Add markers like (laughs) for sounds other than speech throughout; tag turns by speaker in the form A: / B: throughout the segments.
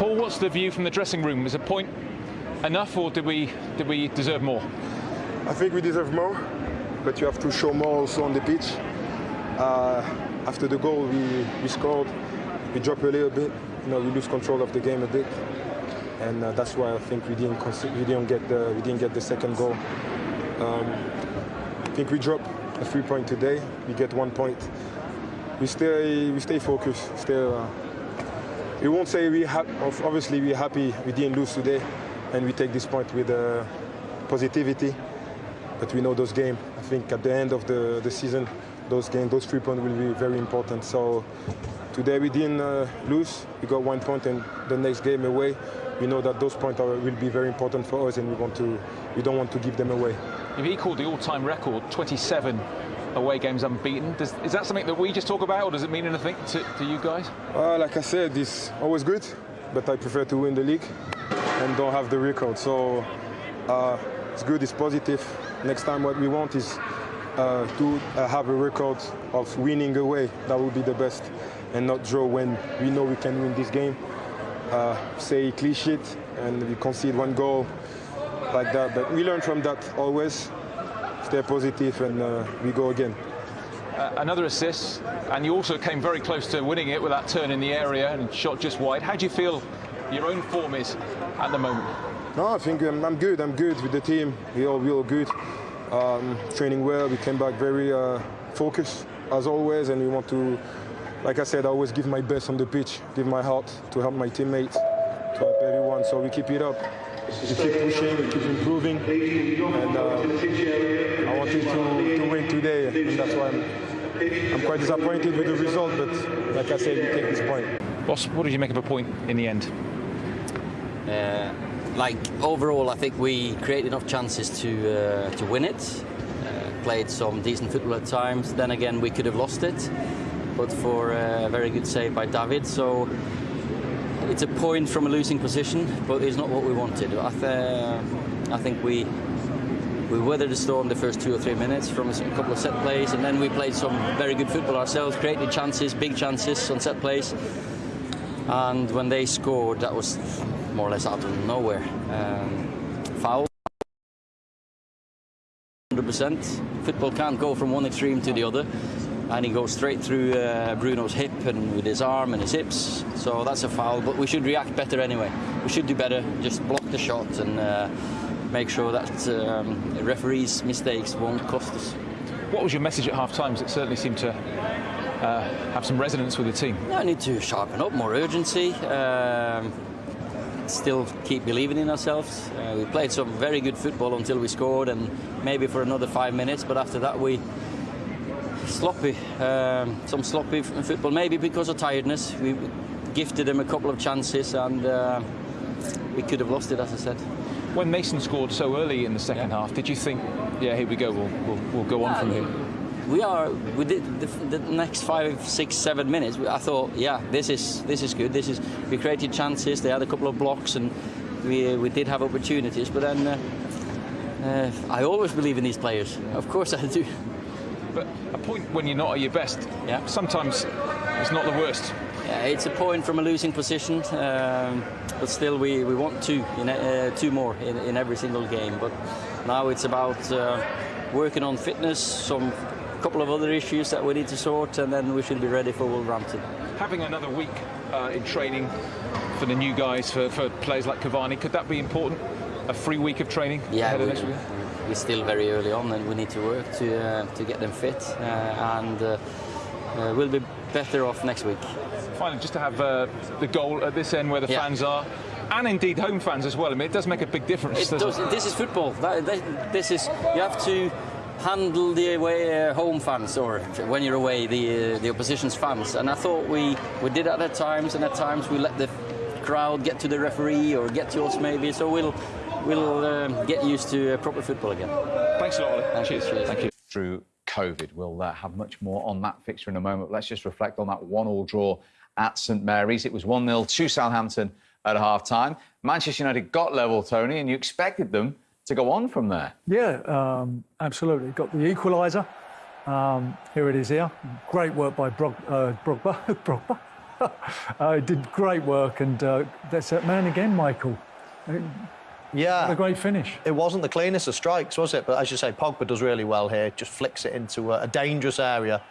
A: Paul, what's the view from the dressing room? Is a point enough, or did we did we deserve more?
B: I think we deserve more, but you have to show more also on the pitch. Uh, after the goal we, we scored, we dropped a little bit. You know, we lose control of the game a bit, and uh, that's why I think we didn't we didn't get the we didn't get the second goal. Um, I think we dropped a three point today. We get one point. We stay we stay focused. Still, uh, we won't say we ha- obviously we're happy we didn't lose today, and we take this point with uh, positivity. But we know those games. I think at the end of the, the season, those games, those three points will be very important. So today we didn't uh, lose. We got one point, and the next game away, we know that those points are, will be very important for us, and we want to, we don't want to give them away.
A: You've equalled the all-time record, 27 away games unbeaten. Does, is that something that we just talk about, or does it mean anything to, to you guys?
B: Uh, like I said, it's always good, but I prefer to win the league and don't have the record. So uh, it's good, it's positive. Next time, what we want is uh, to uh, have a record of winning away. That would be the best, and not draw when we know we can win this game. Uh, say sheet and we concede one goal like that. But we learn from that always. Stay positive, and uh, we go again.
A: Uh, another assist, and you also came very close to winning it with that turn in the area and shot just wide. How do you feel your own form is at the moment?
B: No, I think um, I'm good. I'm good with the team. We all, we all good. Um, training well. We came back very uh, focused as always, and we want to, like I said, I always give my best on the pitch, give my heart to help my teammates, to help everyone. So we keep it up. We keep pushing, we keep improving, and uh, I wanted to, to win today, and that's why I'm, I'm quite disappointed with the result. But like I said, we take this point.
A: Boss, what did you make of a point in the end?
C: Uh, like overall, I think we created enough chances to uh, to win it. Uh, played some decent football at times. Then again, we could have lost it, but for a very good save by David. So it's a point from a losing position, but it's not what we wanted. I, th- I think we we weathered the storm the first two or three minutes from a couple of set plays, and then we played some very good football ourselves, created chances, big chances on set plays. And when they scored, that was more or less out of nowhere. Um, foul. 100%. Football can't go from one extreme to the other. And he goes straight through uh, Bruno's hip and with his arm and his hips. So that's a foul, but we should react better anyway. We should do better, just block the shot and uh, make sure that um, referees' mistakes won't cost us.
A: What was your message at half time? It certainly seemed to uh, have some resonance with the team.
C: I need to sharpen up, more urgency. Um, still keep believing in ourselves. Uh, we played some very good football until we scored, and maybe for another five minutes. But after that, we sloppy, um, some sloppy football. Maybe because of tiredness, we gifted them a couple of chances, and uh, we could have lost it, as I said.
A: When Mason scored so early in the second yeah. half, did you think, yeah, here we go, we'll, we'll, we'll go on yeah, from here?
C: we are we did the, the, next five six seven minutes i thought yeah this is this is good this is we created chances they had a couple of blocks and we we did have opportunities but then uh, uh, i always believe in these players of course i do
A: but a point when you're not at your best yeah sometimes it's not the worst
C: yeah, it's a point from a losing position um, but still we, we want two in, uh, two more in, in every single game but now it's about uh, working on fitness some couple of other issues that we need to sort, and then we should be ready for Wolverhampton.
A: Having another week uh, in training for the new guys, for, for players like Cavani, could that be important? A free week of training
C: yeah,
A: ahead of next week?
C: We're still very early on, and we need to work to uh, to get them fit, uh, and uh, uh, we'll be better off next week.
A: Finally, just to have uh, the goal at this end where the yeah. fans are and indeed home fans as well. I mean, it does make a big difference.
C: Does. It? This is football. That, that, this is you have to handle the away uh, home fans or when you're away the uh, the opposition's fans and I thought we we did that at times and at times we let the crowd get to the referee or get to us maybe so we'll we'll um, get used to uh, proper football again
A: thanks a lot Ole.
C: Thank
A: cheers.
C: cheers.
A: thank you
D: through COVID we'll uh, have much more on that fixture in a moment let's just reflect on that one all draw at St Mary's it was 1-0 to Southampton at half time Manchester United got level Tony and you expected them to go on from there.
E: Yeah, um, absolutely. Got the equaliser. Um, here it is here. Great work by Brog, uh, Brogba. (laughs) Brogba. (laughs) uh, did great work, and uh, that's that man again, Michael.
F: Yeah.
E: A great finish.
F: It wasn't the cleanest of strikes, was it? But as you say, Pogba does really well here. Just flicks it into a, a dangerous area.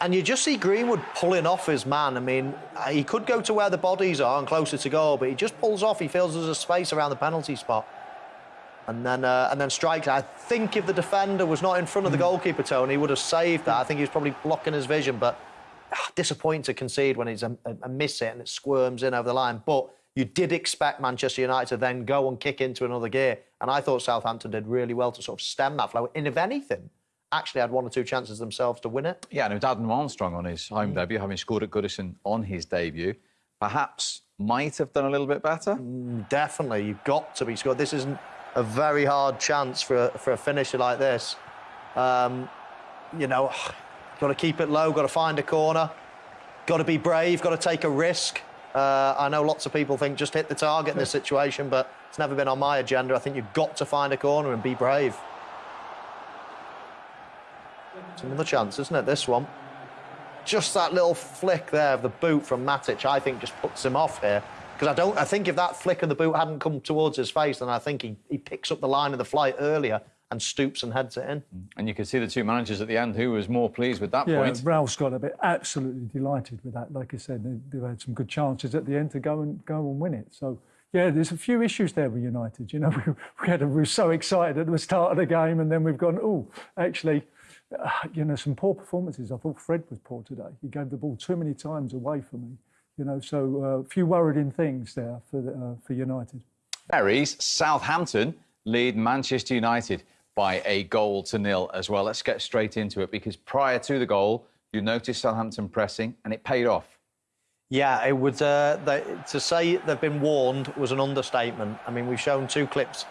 F: And you just see Greenwood pulling off his man. I mean, uh, he could go to where the bodies are and closer to goal, but he just pulls off. He feels there's a space around the penalty spot. And then, uh, and then strikes. I think if the defender was not in front of the goalkeeper, Tony, he would have saved that. I think he was probably blocking his vision, but ah, disappointing to concede when he's a, a, a miss it and it squirms in over the line. But you did expect Manchester United to then go and kick into another gear. And I thought Southampton did really well to sort of stem that flow. And if anything, actually had one or two chances themselves to win it.
D: Yeah, and with Adam Armstrong on his home debut, having scored at Goodison on his debut, perhaps might have done a little bit better.
F: Definitely, you've got to be scored. This isn't a very hard chance for a, for a finisher like this. Um, you know, (sighs) got to keep it low, got to find a corner, got to be brave, got to take a risk. Uh, I know lots of people think just hit the target in this situation, but it's never been on my agenda. I think you've got to find a corner and be brave. It's another chance, isn't it? This one. Just that little flick there of the boot from Matic, I think, just puts him off here. Because I don't, I think if that flick of the boot hadn't come towards his face, then I think he, he picks up the line of the flight earlier and stoops and heads it in.
D: And you could see the two managers at the end who was more pleased with that
E: Yeah,
D: point.
E: Ralph's got to be absolutely delighted with that. Like I said, they, they've had some good chances at the end to go and go and win it. So yeah, there's a few issues there with United. You know, (laughs) we, we had a, we were so excited at the start of the game, and then we've gone, oh, actually, uh, you know, some poor performances. I thought Fred was poor today. He gave the ball too many times away for me. You know, so uh, a few worrying things there for the, uh, for United.
D: Berries, Southampton lead Manchester United by a goal to nil as well. Let's get straight into it because prior to the goal, you noticed Southampton pressing and it paid off.
F: Yeah, it would. Uh, they, to say they've been warned was an understatement. I mean, we've shown two clips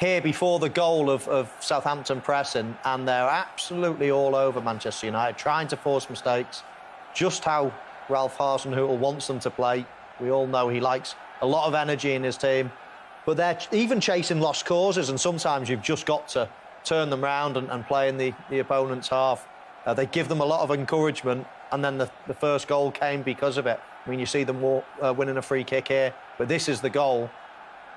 F: here before the goal of, of Southampton pressing, and they're absolutely all over Manchester United, trying to force mistakes. Just how Ralph Hasenhüttl wants them to play. We all know he likes a lot of energy in his team, but they're even chasing lost causes, and sometimes you've just got to turn them round and, and play in the, the opponent's half. Uh, they give them a lot of encouragement, and then the, the first goal came because of it. I mean, you see them uh, winning a free kick here, but this is the goal.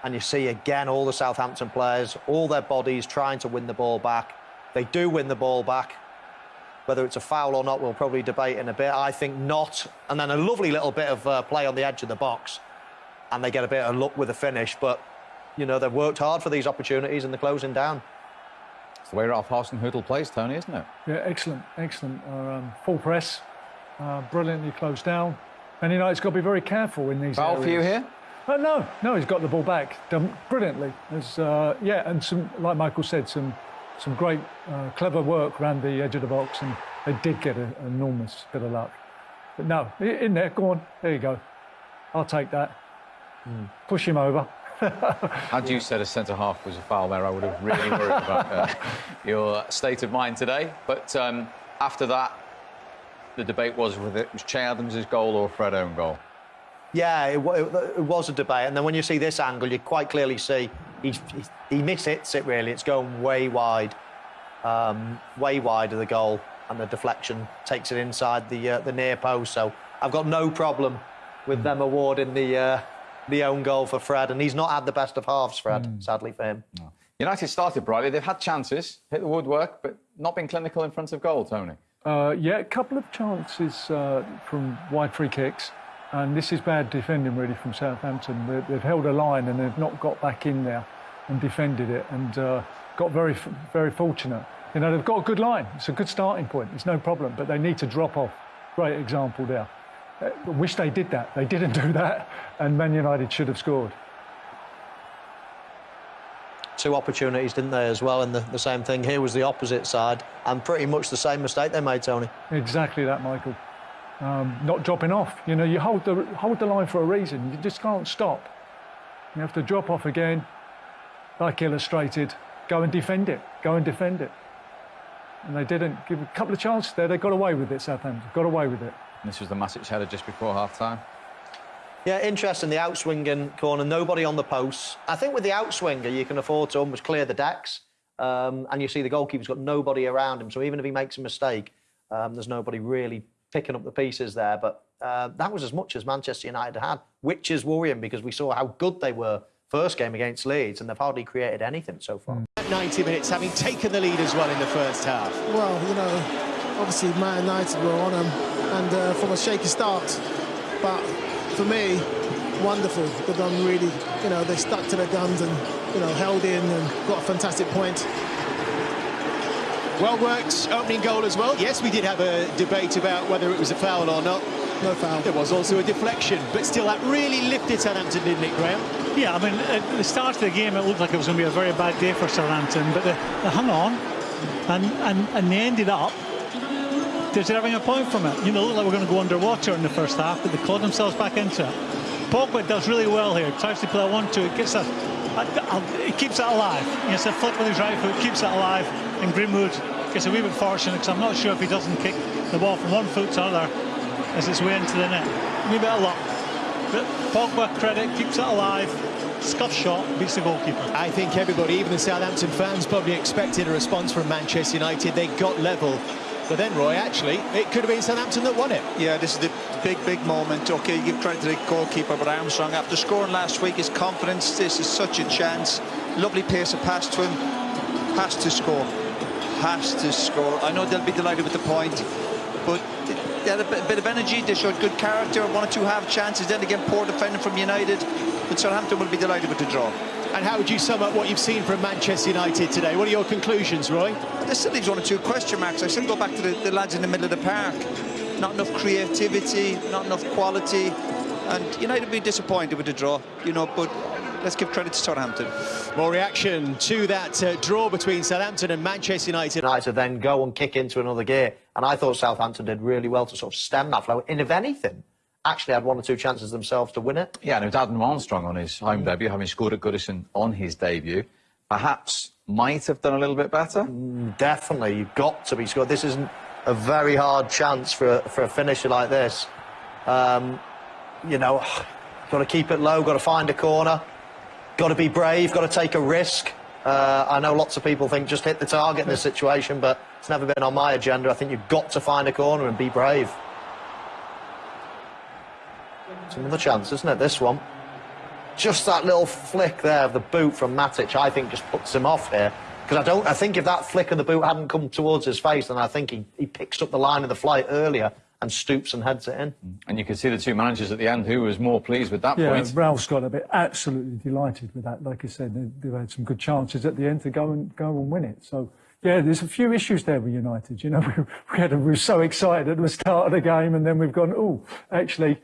F: And you see again all the Southampton players, all their bodies trying to win the ball back. They do win the ball back. Whether it's a foul or not, we'll probably debate in a bit. I think not. And then a lovely little bit of uh, play on the edge of the box. And they get a bit of luck with the finish. But, you know, they've worked hard for these opportunities and they're closing down.
D: It's the way Ralph Hasenhüttl plays, Tony, isn't it?
E: Yeah, excellent, excellent. Uh, um, full press, uh, brilliantly closed down. And United's got to be very careful in these
D: Foul for you here?
E: Oh, no, no, he's got the ball back, done brilliantly. There's, uh, yeah, and some, like Michael said, some, some great, uh, clever work around the edge of the box, and they did get a- an enormous bit of luck. But no, in there, go on, there you go. I'll take that. Push him over. (laughs)
D: Had you said a centre half was a foul there, I would have really worried (laughs) about uh, your state of mind today. But um, after that, the debate was whether it was Che Adams' goal or Fred own goal.
F: Yeah, it, it, it was a debate. And then when you see this angle, you quite clearly see he's, he's, he mishits it really. It's going way wide, um, way wide of the goal. And the deflection takes it inside the, uh, the near post. So I've got no problem with them awarding the, uh, the own goal for Fred. And he's not had the best of halves, Fred, sadly for him.
D: United started brightly. They've had chances, hit the woodwork, but not been clinical in front of goal, Tony.
E: Uh, yeah, a couple of chances uh, from wide free kicks, and this is bad defending really from Southampton. They, they've held a line and they've not got back in there and defended it, and uh, got very, very fortunate. You know, they've got a good line. It's a good starting point. It's no problem, but they need to drop off. Great example there. Uh, I wish they did that. They didn't (laughs) do that, and Man United should have scored.
F: Two opportunities, didn't they, as well? And the, the same thing here was the opposite side. And pretty much the same mistake they made, Tony.
E: Exactly that, Michael. Um, not dropping off. You know, you hold the hold the line for a reason. You just can't stop. You have to drop off again, like illustrated. Go and defend it. Go and defend it. And they didn't give a couple of chances there. They got away with it. Southampton got away with it.
D: And this was the Matic header just before half time.
F: Yeah, interesting. The outswinging corner, nobody on the posts. I think with the outswinger, you can afford to almost clear the decks. Um, and you see the goalkeeper's got nobody around him. So even if he makes a mistake, um, there's nobody really picking up the pieces there. But uh, that was as much as Manchester United had, which is worrying because we saw how good they were first game against Leeds, and they've hardly created anything so far.
G: 90 minutes, having taken the lead as well in the first half.
H: Well, you know, obviously Man United were on them and uh, from a shaky start. But for me, wonderful. They've done really, you know, they stuck to their guns and, you know, held in and got a fantastic point.
G: Well worked opening goal as well. Yes, we did have a debate about whether it was a foul or not.
H: No foul.
G: There was also a deflection, but still that really lifted Southampton, didn't it, Graham?
I: Yeah, I mean, at the start of the game, it looked like it was going to be a very bad day for Southampton, but they, they hung on and, and, and they ended up deserving a point from it. You know, it looked like we're going to go underwater in the first half, but they clawed themselves back into it. Pogba does really well here. Tries to play a one-two. It gets a, a, a, it keeps it alive. It's a flick with his right foot, keeps it alive, and Greenwood gets a wee bit fortunate because I'm not sure if he doesn't kick the ball from one foot to another as it's way into the net. A bit of luck. But Pogba credit keeps it alive. Scuff shot beats the goalkeeper.
G: I think everybody, even the Southampton fans, probably expected a response from Manchester United. They got level. But then, Roy, actually, it could have been Southampton that won it.
J: Yeah, this is the big, big moment. OK, you give credit to the goalkeeper, but Armstrong, after scoring last week, his confidence, this is such a chance. Lovely pace of pass to him. Has to score. Has to score. I know they'll be delighted with the point, but they had a bit, of energy. They showed good character. One or two half chances. Then again, poor defending from United. But Southampton will be delighted with the draw.
G: And how would you sum up what you've seen from Manchester United today? What are your conclusions, Roy?
J: There still leaves one or two question marks. I still go back to the, the lads in the middle of the park. Not enough creativity, not enough quality. And United will be disappointed with the draw, you know, but let's give credit to Southampton.
G: More reaction to that uh, draw between Southampton and Manchester United.
F: United then go and kick into another gear, and I thought Southampton did really well to sort of stem that flow. And if anything, actually had one or two chances themselves to win it.
D: Yeah, and with Adam Armstrong on his home debut, having scored at Goodison on his debut, perhaps might have done a little bit better.
F: Definitely, you've got to be scored. This isn't a very hard chance for a, for a finisher like this. Um, you know, (sighs) got to keep it low, got to find a corner, got to be brave, got to take a risk. Uh, I know lots of people think just hit the target in this situation, but it's never been on my agenda. I think you've got to find a corner and be brave. It's another chance, isn't it, this one? Just that little flick there of the boot from Matic, I think, just puts him off here. Because I don't, I think if that flick of the boot hadn't come towards his face, then I think he, he picks up the line of the flight earlier and stoops and heads it in. Mm.
D: And you can see the two managers at the end who was more pleased with that
E: Yeah,
D: point.
E: Ralph's got to be absolutely delighted with that. Like I said, they, they've had some good chances at the end to go and go and win it. So yeah, there's a few issues there with United. You know, we, (laughs) we, had, we were so excited at the start of the game, and then we've gone, oh, actually,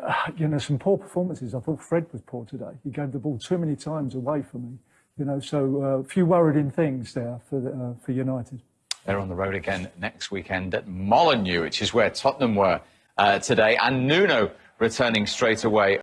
E: uh, (sighs) you know, some poor performances. I thought Fred was poor today. He gave the ball too many times away from me. You know, so uh, a few worrying things there for uh, for United.
D: They're on the road again next weekend at Molineux, which is where Tottenham were uh, today, and Nuno returning straight away.